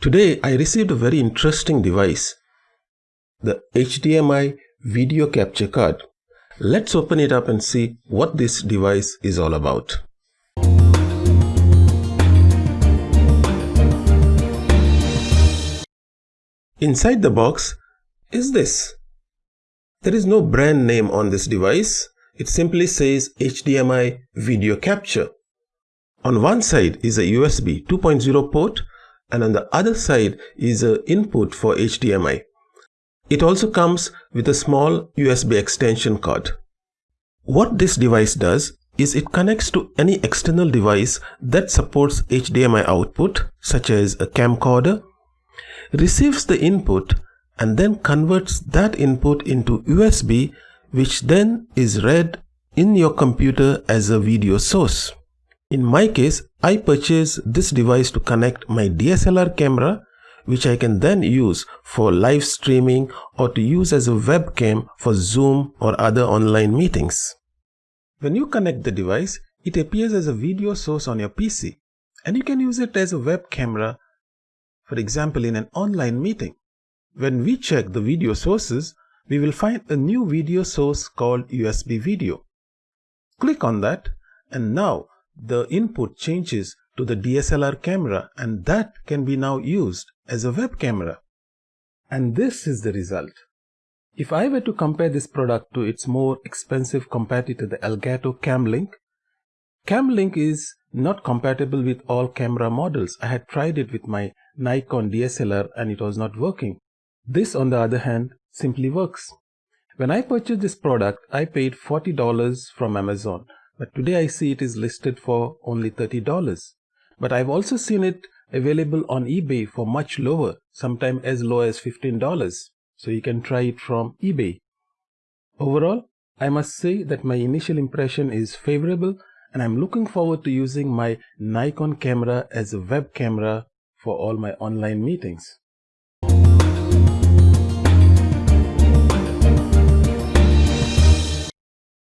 Today I received a very interesting device, the HDMI video capture card. Let's open it up and see what this device is all about. Inside the box is this. There is no brand name on this device. It simply says HDMI video capture. On one side is a USB 2.0 port and on the other side is a input for HDMI. It also comes with a small USB extension cord. What this device does is it connects to any external device that supports HDMI output such as a camcorder, receives the input and then converts that input into USB which then is read in your computer as a video source. In my case, I purchased this device to connect my DSLR camera which I can then use for live streaming or to use as a webcam for Zoom or other online meetings. When you connect the device, it appears as a video source on your PC and you can use it as a web camera, for example in an online meeting. When we check the video sources, we will find a new video source called USB video. Click on that and now the input changes to the DSLR camera and that can be now used as a web camera. And this is the result. If I were to compare this product to its more expensive competitor, the Elgato Cam Link, Camlink is not compatible with all camera models. I had tried it with my Nikon DSLR and it was not working. This on the other hand simply works. When I purchased this product, I paid $40 from Amazon but today I see it is listed for only $30. But I've also seen it available on eBay for much lower, sometimes as low as $15. So you can try it from eBay. Overall, I must say that my initial impression is favorable and I'm looking forward to using my Nikon camera as a web camera for all my online meetings.